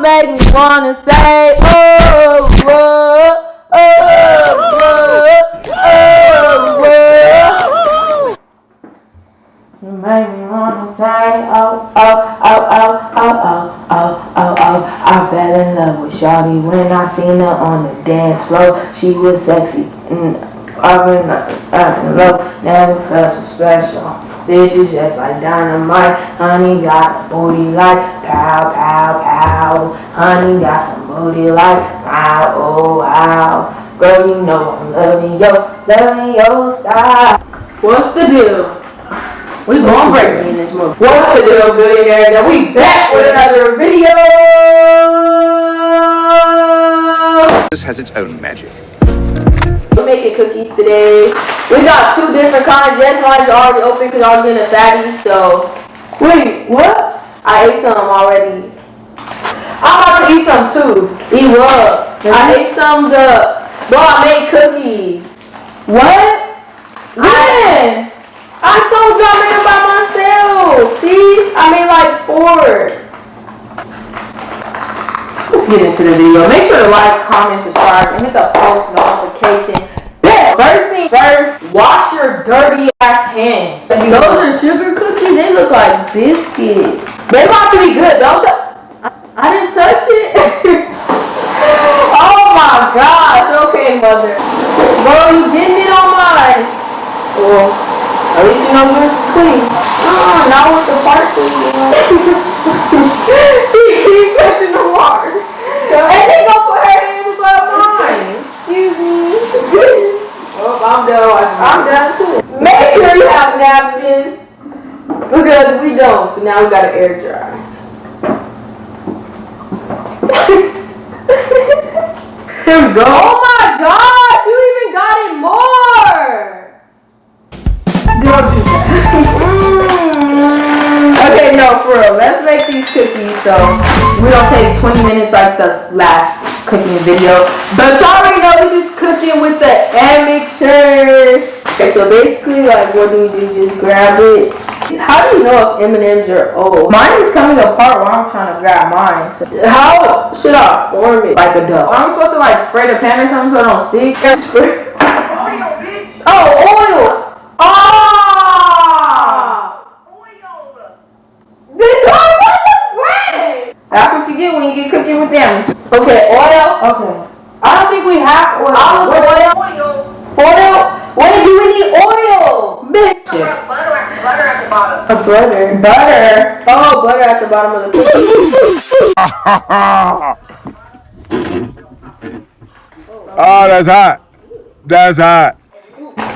make me wanna say, oh, oh, whoa, oh, whoa. You make me wanna say, oh, oh, oh, oh, oh, oh, oh, oh, oh. I fell in love with Shawty when I seen her on the dance floor. She was sexy. I've been in love, never felt so special. This is just like dynamite. Honey got a booty like pow, pow, pow. Honey got some booty like wow, oh wow. Girl, you know I'm loving your, loving your style. What's the deal? We going crazy in this movie. What's the deal, billionaires? And we back with another video. This has its own magic. We're making cookies today. We got two different kinds. Yes, mine's already open because I was being a fatty. So, wait, what? I ate some already. I'm about to eat some too. Eat what? I ate some the. Bro, I made cookies. What? Yeah. I told you I made them by myself. See? I made like four. Let's get into the video. Make sure to like, comment, subscribe, and hit the post notification. bell. First thing first, wash your dirty ass hands. Those are sugar cookies. They look like biscuits. They about to be good. Don't touch. I, I didn't touch it. oh my gosh. Okay, mother. Bro, you getting it on mine. Well, at least you know it's clean. Oh, now with the parsley. she keeps touching the water. And they gonna put her hand above mine. Excuse me. Oh, I'm done. I'm done too. Make sure you have napkins. Because we don't, so now we gotta air dry. Here we go. Oh my gosh, you even got it more. Don't do that. okay, no, for real. Let's make these cookies so we don't take 20 minutes like the last cooking video. But y'all already know this is cooking with the admixture. Okay, so basically, like, what do we do? Just grab it. How do you know if M&M's are old? Mine is coming apart while I'm trying to grab mine. So how should I form it like a duck? I'm supposed to like spray the pan or something so it don't stick. Spray. Oh, oil. Ah! Then Johnny, what the frick? That's what you get when you get cooking with them. Okay, oil. Okay. I don't think we have oil. Olive oil. Oil. Wait, do we need oil? Bitch. Butter at, butter at the bottom. A butter. Butter. Oh, butter at the bottom of the cookie. Oh, that's hot. That's hot.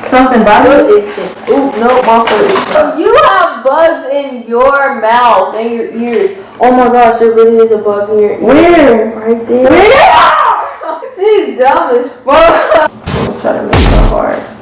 Something about it itching. Ooh, no, my foot itching. So you have bugs in your mouth and your ears. Oh my gosh, there really is a bug in your ear. Where? Right there. Where? She's dumb as fuck. I'm trying to make it hard.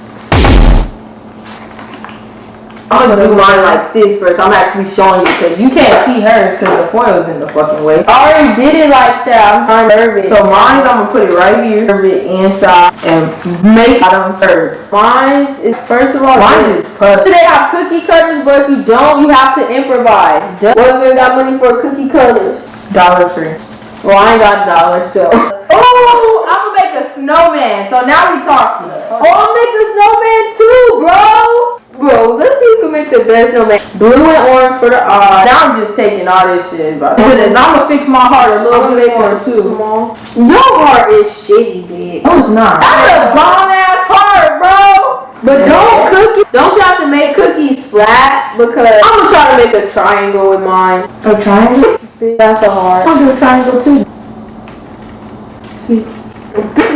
I'm gonna do mine like this first. I'm actually showing you because you can't see hers because the foil's in the fucking way. I already did it like that. I'm curve. So mine, I'm gonna put it right here, curve it inside, and make bottom curve. Mine is first of all, mine is puff. They have cookie cutters, but if you don't, you have to improvise. What if we got money for cookie cutters? Dollar Tree. Well, I ain't got a dollar, so. Oh, I'm gonna make a snowman. So now we talking. Oh, I'll make a snowman too, bro. Bro, let's see who can make the best snowman. Blue and orange for the eyes. Now I'm just taking all this shit. But I'm gonna fix my heart a little bit more too. Your heart is shitty, bitch. No, it's not. That's a bomb ass heart, bro. But don't cook it. Don't try to make cookies flat because I'm gonna try to make a triangle with mine. A triangle? That's a heart. I'll do a triangle too. See?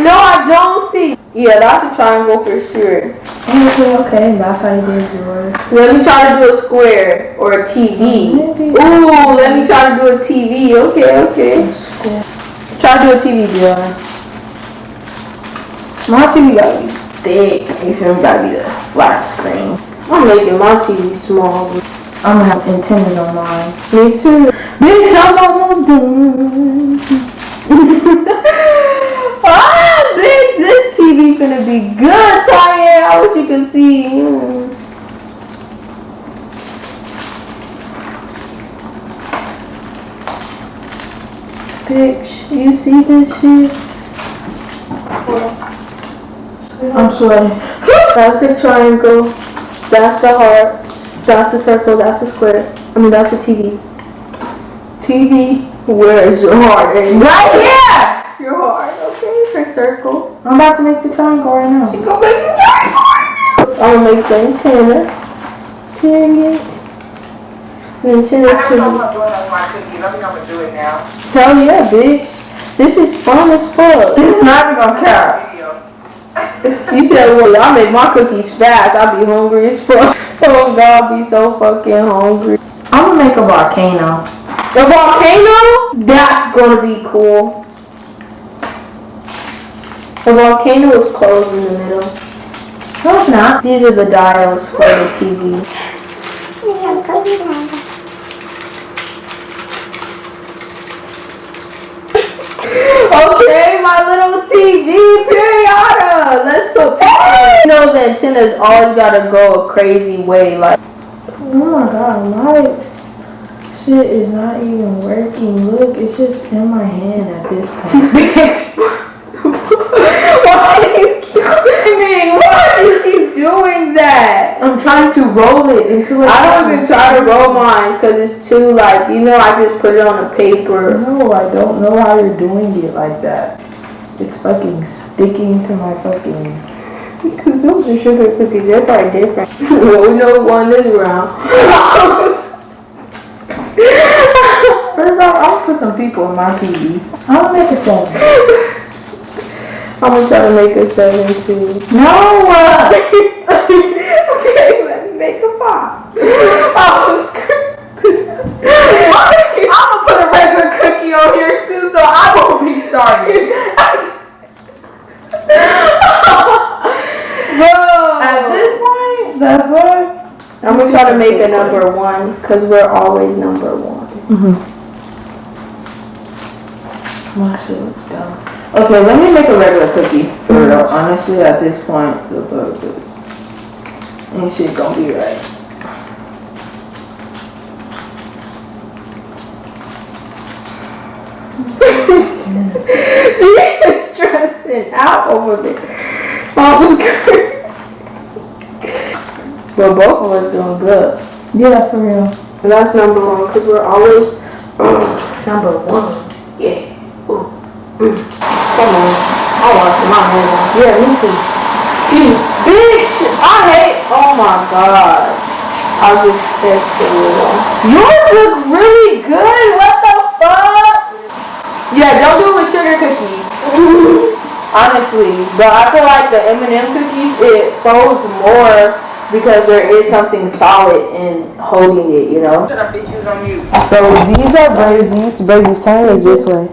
No, I don't see. Yeah, that's a triangle for sure. Okay, okay, that's how you did yours. Let me try to do a square or a TV. Ooh, let me try to do a TV. Okay, okay. Try to do a TV, Dion. My TV gotta be thick. You feel me? Gotta be the flat screen. I'm making my TV small. I'm gonna have intended on mine. Me too. Bitch, I'm almost done. ah, bitch, this TV finna be good, Taya. I wish you could see. Mm. Bitch. bitch. You see this shit? I'm sweating. That's the triangle. That's the heart. That's the circle. That's the square. I mean, that's the TV. TV, where is your heart? And right here! Your heart, okay, her circle. I'm about to make the triangle right now. She gonna make the triangle! I'm gonna make the antennas. Period. The I antennas never to told my boy that's my cookies. I think I'm gonna do it now. Hell yeah, bitch. This is fun as fuck. Not even gonna care. She said, well, y'all make my cookies fast. I be hungry as fuck. Oh God, I be so fucking hungry. I'm gonna make a volcano. A volcano? That's gonna be cool. The volcano is closed in the middle. No, it's not. These are the dials for the TV. Okay, my TV period. Let's go. You know the antennas always gotta go a crazy way. Like, oh my god, my shit is not even working. Look, it's just in my hand at this point. Why do you keep screaming? Why do you keep doing that? I'm trying to roll it into a. I don't even try to roll mine because it's too like you know. I just put it on a paper. No, I don't know how you're doing it like that. It's fucking sticking to my fucking. Because those are sugar cookies. They're probably different. no, we know one this round. First off, I'll put some people on my TV. I'll make a seven. I'm gonna try to make a seven too. No! uh, okay, let me make a five. Oh, screw. I'm gonna put a regular cookie on here too, so I won't be starving. Bro! At this point, that point, I'm gonna try to make a number one, because we're always number one. Mhm. My shit looks dumb. Okay, let me make a regular cookie. For real, honestly, at this point, the is. Ain't shit gonna be right. she is stressing out over this. Oh, it was good. But both of us doing good. Yeah, for real. And that's number one, because we're always number one. Yeah. Ooh. Mm. Come on. I want to my hand on. Yeah, me too. You bitch! I hate. Oh my god. I just texted you. Yours look really good. What the fuck? Yeah, don't do it with sugar cookies. Honestly, but I feel like the M&M cookies it folds more because there is something solid in holding it. You know. Shut up, bitch. On mute. So these are brazies. Brazies turn is this way.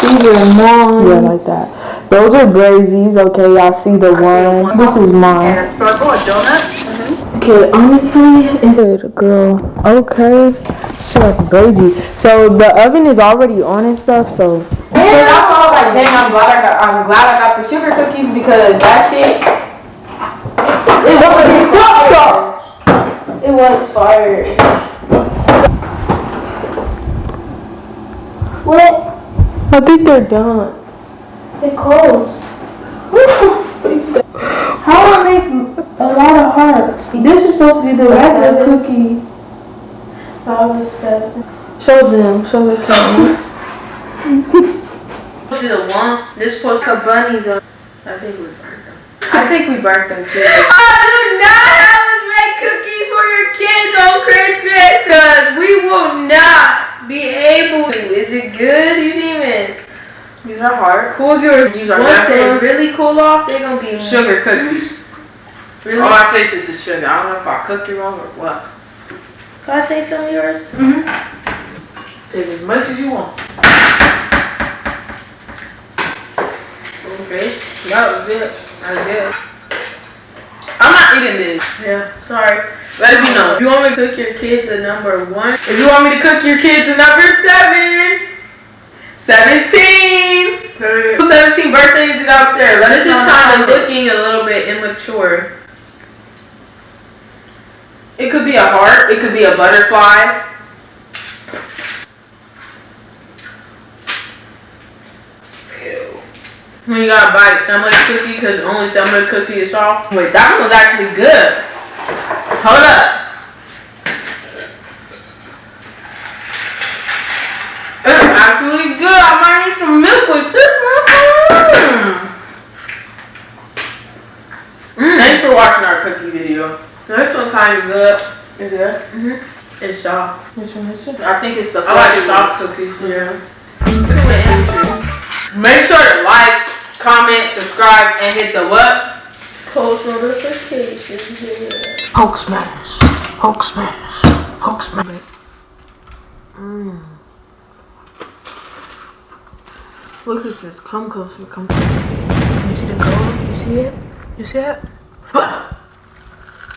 These are mine. Yeah, like that. Those are brazies. Okay, y'all see the one. This is mine. And a circle, a donut. Okay, honestly, it's good, girl. Okay, she like brazy. So the oven is already on and stuff. So. Yeah, I'm all like, dang, I'm glad I got, I'm glad I got the sugar cookies because that shit. It was fire. It was fire. What? I think they're done. They closed. How do I make a lot of hearts? This is supposed to be the regular cookie. That was a seven. Show them. Show the camera. to the one. This supposed to a bunny though. I think we burnt them. I think we burnt them too. I do not have us make cookies for your kids on Christmas. Cause we will not be able to. Is it good? You didn't even. These are hard. Cool yours. These are Once they natural. really cool off, they're gonna be Sugar cookies. Really? All I taste is the sugar. I don't know if I cooked it wrong or what. Can I taste some of yours? Take as much as you want. Okay. That was good. I guess. I'm not eating this. Yeah. Sorry. Let it be known. If you want me to cook your kids a number one, If you want me to cook your kids a number seven, 17. Whose 17 birthdays is it out there? Let us this is know kind of looking a little bit immature. It could be a heart. It could be a butterfly. When you gotta bite some of the cookie because only some of the cookie is soft. Wait, that one was actually good. Hold up. It's actually good. I might need some milk with this one. Mm. Thanks for watching our cookie video. This one kind of good. Is it? Mm-hmm. It's soft. Which one is it? I think it's the I like soft cookies. Yeah. Look at what Andrew. Make sure to like, comment, subscribe, and hit the what? Post notifications. Yeah. Hulk smash. Hulk smash. Hulk smash. Mm. Look at this. Come closer. Come closer. You see the color? You see it? You see it?